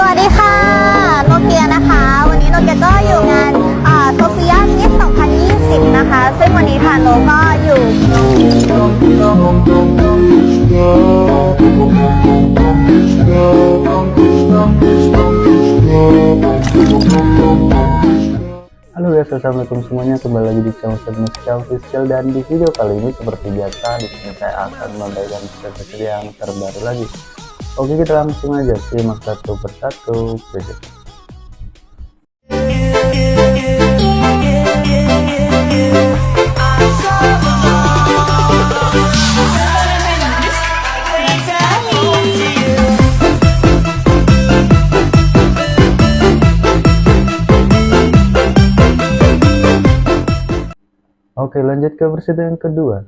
สวัสดีค่ะ โนเกียนะคะ วันนี้โนเกียก็อยู่งานโซเฟียมิส2020 นะคะ ซึ่งวันนี้ทางโนก็อยู่ Halo guys, assalamualaikum semuanya. Kembali lagi di channel saya Musikal Official dan di video kali ini seperti biasa di sini saya akan memberikan video yang terbaru lagi. Oke, kita langsung aja simak satu persatu berikut. Oke, lanjut ke versi yang kedua.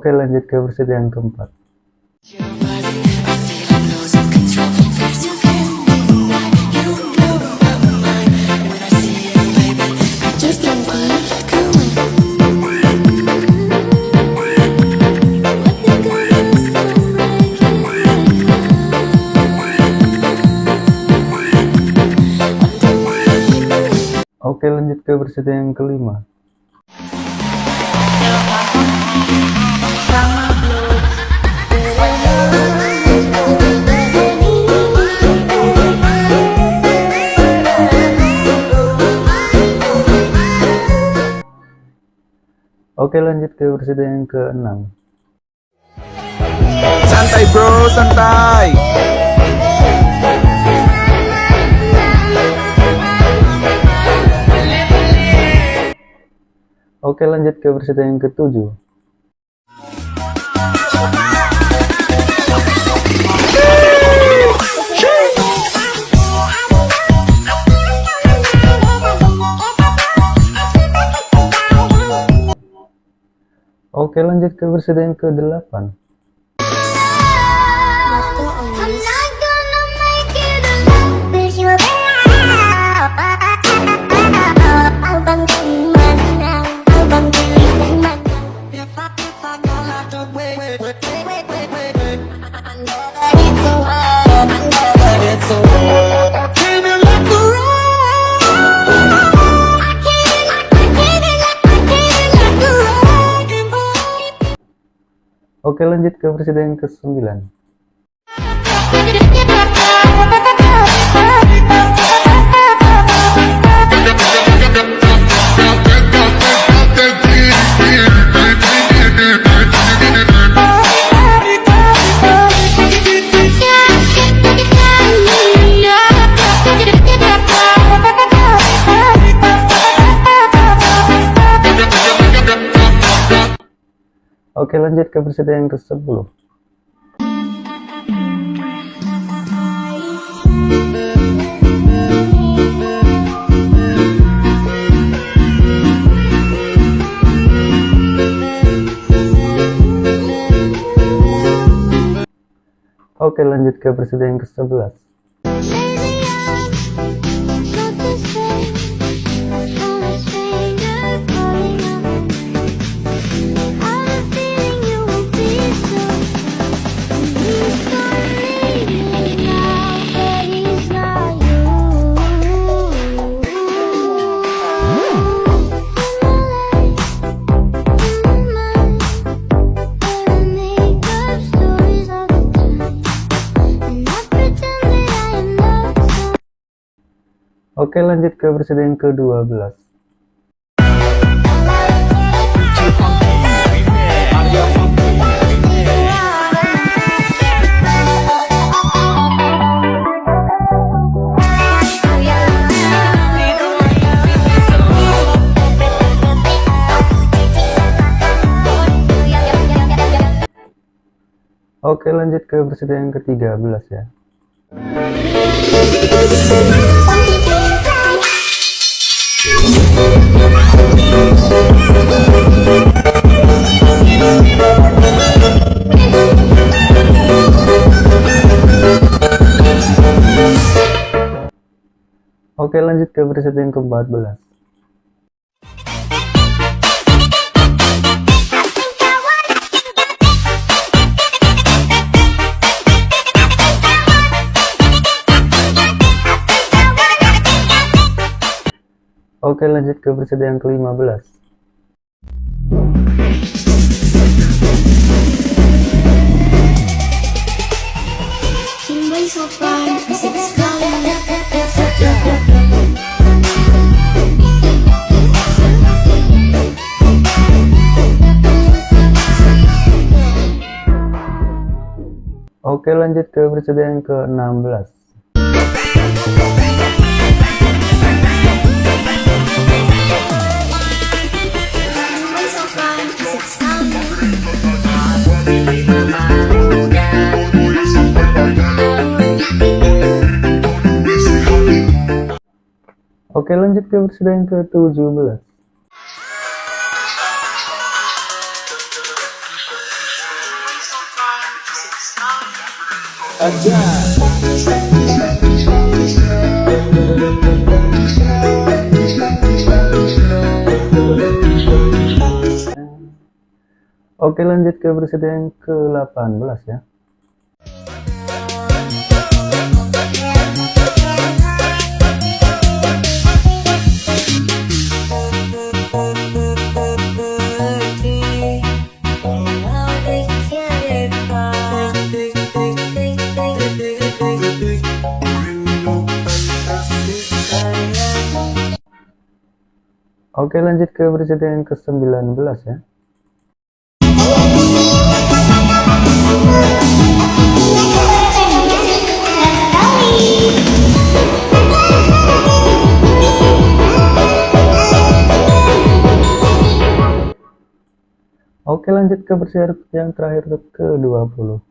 Oke, lanjut ke versi yang keempat. Oke, lanjut ke versi yang kelima. Oke, lanjut ke versi yang keenam. Santai bro, santai. Oke, lanjut ke versi yang ketujuh. Oke, lanjut ke versi yang ke-8. Oke, lanjut ke versi yang ke-9. Oke, lanjut ke versi yang ke-10. Oke, lanjut ke versi yang ke-11. Oke lanjut ke presiden ke-12 Oke lanjut ke presiden yang ke-13 ya. Oke lanjut ke peserta yang ke-14. Oke lanjut ke peserta yang ke-15. Oke lanjut ke peserta yang ke-16. Timbul sopan, asik sekali Oke lanjut ke peserta yang ke-17. Oke lanjut ke peserta yang ke-18 ya. Oke lanjut ke yang ke-19 ya. Oke lanjut ke peserta yang terakhir ke-20.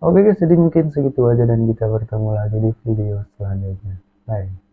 Oke guys, jadi mungkin segitu aja dan kita bertemu lagi di video selanjutnya. Bye.